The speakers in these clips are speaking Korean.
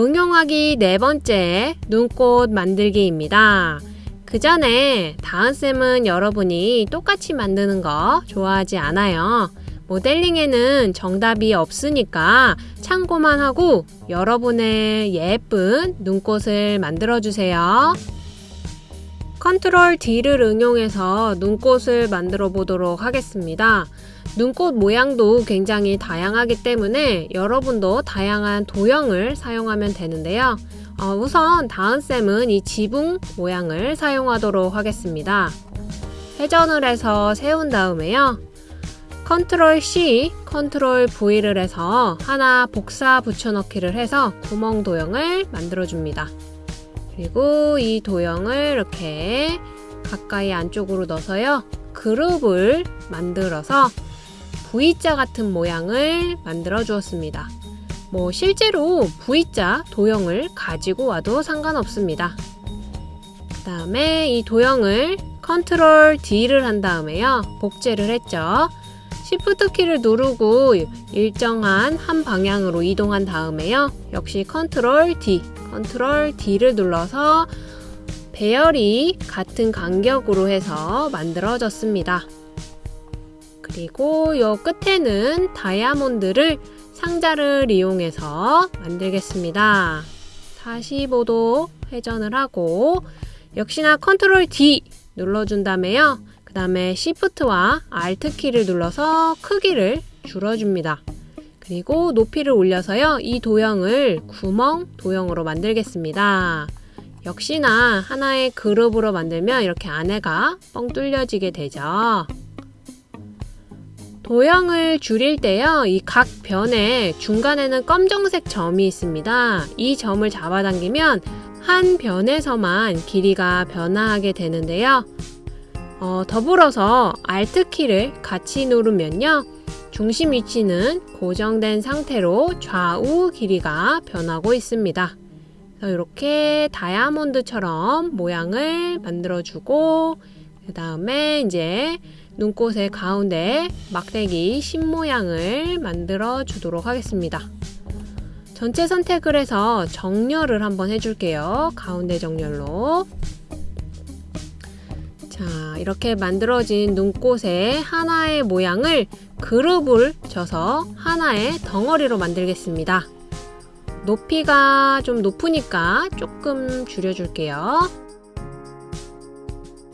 응용하기 네 번째 눈꽃 만들기입니다. 그 전에 다은쌤은 여러분이 똑같이 만드는 거 좋아하지 않아요. 모델링에는 정답이 없으니까 참고만 하고 여러분의 예쁜 눈꽃을 만들어 주세요. 컨트롤 D를 응용해서 눈꽃을 만들어 보도록 하겠습니다. 눈꽃 모양도 굉장히 다양하기 때문에 여러분도 다양한 도형을 사용하면 되는데요. 어, 우선 다은쌤은 이 지붕 모양을 사용하도록 하겠습니다. 회전을 해서 세운 다음에요. 컨트롤 C, 컨트롤 V를 해서 하나 복사 붙여넣기를 해서 구멍 도형을 만들어 줍니다. 그리고 이 도형을 이렇게 가까이 안쪽으로 넣어서요. 그룹을 만들어서 V자 같은 모양을 만들어 주었습니다. 뭐 실제로 V자 도형을 가지고 와도 상관없습니다. 그 다음에 이 도형을 컨트롤 D를 한 다음에요. 복제를 했죠. Shift 키를 누르고 일정한 한 방향으로 이동한 다음에요. 역시 컨트롤 D, 컨트롤 D를 눌러서 배열이 같은 간격으로 해서 만들어졌습니다. 그리고 요 끝에는 다이아몬드를 상자를 이용해서 만들겠습니다. 45도 회전을 하고 역시나 컨트롤 D 눌러준 다음에요. 그 다음에 Shift와 Alt 키를 눌러서 크기를 줄여줍니다. 그리고 높이를 올려서요. 이 도형을 구멍 도형으로 만들겠습니다. 역시나 하나의 그룹으로 만들면 이렇게 안에가 뻥 뚫려지게 되죠. 도형을 줄일 때요. 이 각 변에 중간에는 검정색 점이 있습니다. 이 점을 잡아당기면 한 변에서만 길이가 변화하게 되는데요. 어, 더불어서 Alt키를 같이 누르면요. 중심 위치는 고정된 상태로 좌우 길이가 변하고 있습니다. 이렇게 다이아몬드처럼 모양을 만들어주고 그 다음에 이제 눈꽃의 가운데 막대기 심 모양을 만들어 주도록 하겠습니다. 전체 선택을 해서 정렬을 한번 해줄게요. 가운데 정렬로. 자, 이렇게 만들어진 눈꽃의 하나의 모양을 그룹을 쳐서 하나의 덩어리로 만들겠습니다. 높이가 좀 높으니까 조금 줄여줄게요.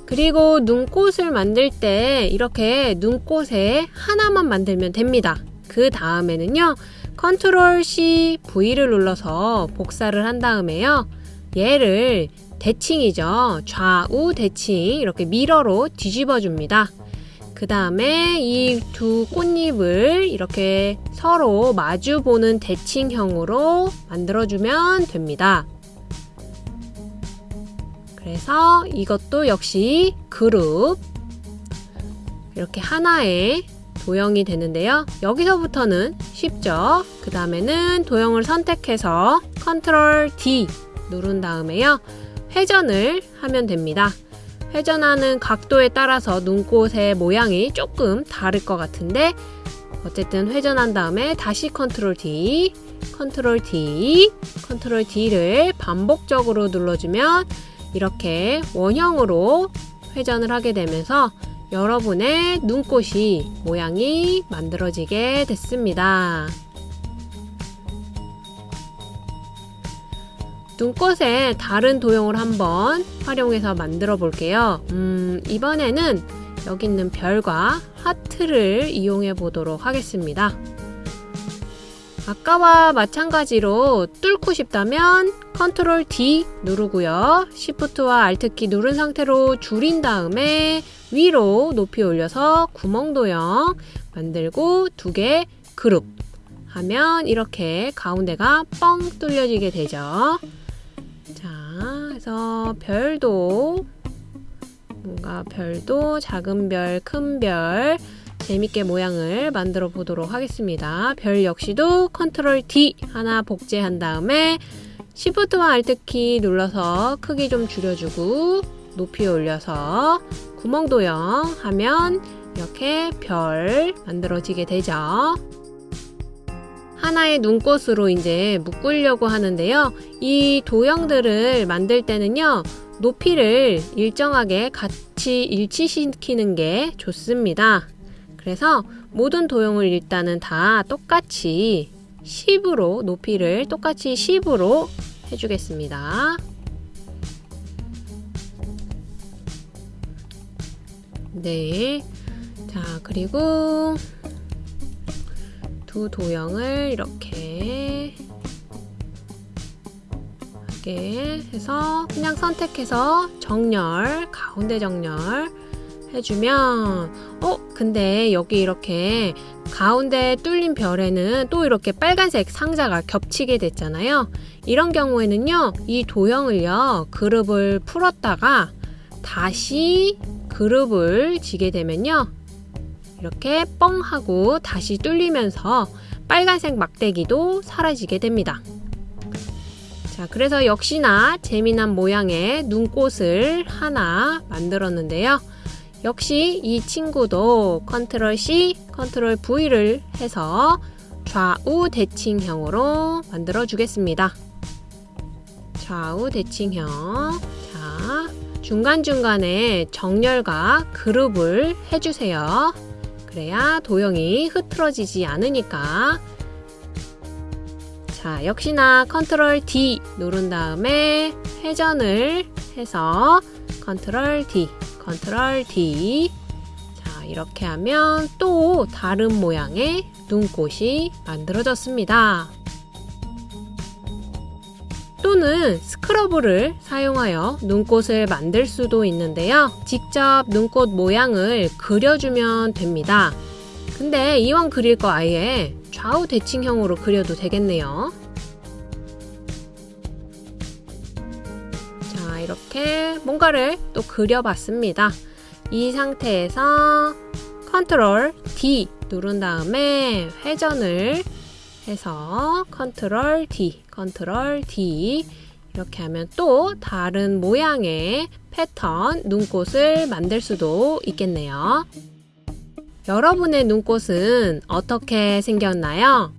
그리고 눈꽃을 만들 때 이렇게 눈꽃에 하나만 만들면 됩니다. 그 다음에는요. 컨트롤 C, V를 눌러서 복사를 한 다음에요. 얘를 대칭이죠. 좌우 대칭 이렇게 미러로 뒤집어 줍니다. 그 다음에 이 두 꽃잎을 이렇게 서로 마주 보는 대칭형으로 만들어주면 됩니다. 그래서 이것도 역시 그룹 이렇게 하나의 도형이 되는데요. 여기서부터는 쉽죠. 그 다음에는 도형을 선택해서 컨트롤 D 누른 다음에요. 회전을 하면 됩니다. 회전하는 각도에 따라서 눈꽃의 모양이 조금 다를 것 같은데 어쨌든 회전한 다음에 다시 컨트롤 D 컨트롤 D 컨트롤 D를 반복적으로 눌러주면 이렇게 원형으로 회전을 하게 되면서 여러분의 눈꽃이 모양이 만들어지게 됐습니다. 눈꽃에 다른 도형을 한번 활용해서 만들어 볼게요. 음, 이번에는 여기 있는 별과 하트를 이용해 보도록 하겠습니다. 아까와 마찬가지로 뚫고 싶다면 컨트롤 D 누르고요. Shift와 Alt키 누른 상태로 줄인 다음에 위로 높이 올려서 구멍 도형 만들고 두 개 그룹 하면 이렇게 가운데가 뻥 뚫려지게 되죠. 자, 그래서 별도 뭔가 별도 작은 별, 큰 별, 재밌게 모양을 만들어 보도록 하겠습니다. 별 역시도 컨트롤 D 하나 복제한 다음에 Shift와 Alt키 눌러서 크기 좀 줄여주고 높이 올려서 구멍 도형 하면 이렇게 별 만들어지게 되죠. 하나의 눈꽃으로 이제 묶으려고 하는데요. 이 도형들을 만들 때는요. 높이를 일정하게 같이 일치시키는 게 좋습니다. 그래서 모든 도형을 일단은 다 똑같이 10으로 높이를 똑같이 10으로 해주겠습니다. 네. 자, 그리고 두 도형을 이렇게 하게 해서 그냥 선택해서 정렬, 가운데 정렬 해주면 어? 근데 여기 이렇게 가운데 뚫린 별에는 또 이렇게 빨간색 상자가 겹치게 됐잖아요. 이런 경우에는요, 이 도형을요, 그룹을 풀었다가 다시 그룹을 지게 되면요, 이렇게 뻥 하고 다시 뚫리면서 빨간색 막대기도 사라지게 됩니다. 자, 그래서 역시나 재미난 모양의 눈꽃을 하나 만들었는데요. 역시 이 친구도 컨트롤 C, 컨트롤 V를 해서 좌우 대칭형으로 만들어 주겠습니다. 좌우 대칭형. 자, 중간중간에 정렬과 그룹을 해주세요. 그래야 도형이 흐트러지지 않으니까. 자, 역시나 컨트롤 D 누른 다음에 회전을 해서 컨트롤 D 컨트롤 D 자 이렇게 하면 또 다른 모양의 눈꽃이 만들어졌습니다. 또는 Scribble을 사용하여 눈꽃을 만들 수도 있는데요. 직접 눈꽃 모양을 그려주면 됩니다. 근데 이왕 그릴 거 아예 좌우 대칭형으로 그려도 되겠네요. 이렇게 뭔가를 또 그려봤습니다. 이 상태에서 컨트롤 D 누른 다음에 회전을 해서 컨트롤 D, 컨트롤 D 이렇게 하면 또 다른 모양의 패턴 눈꽃을 만들 수도 있겠네요. 여러분의 눈꽃은 어떻게 생겼나요?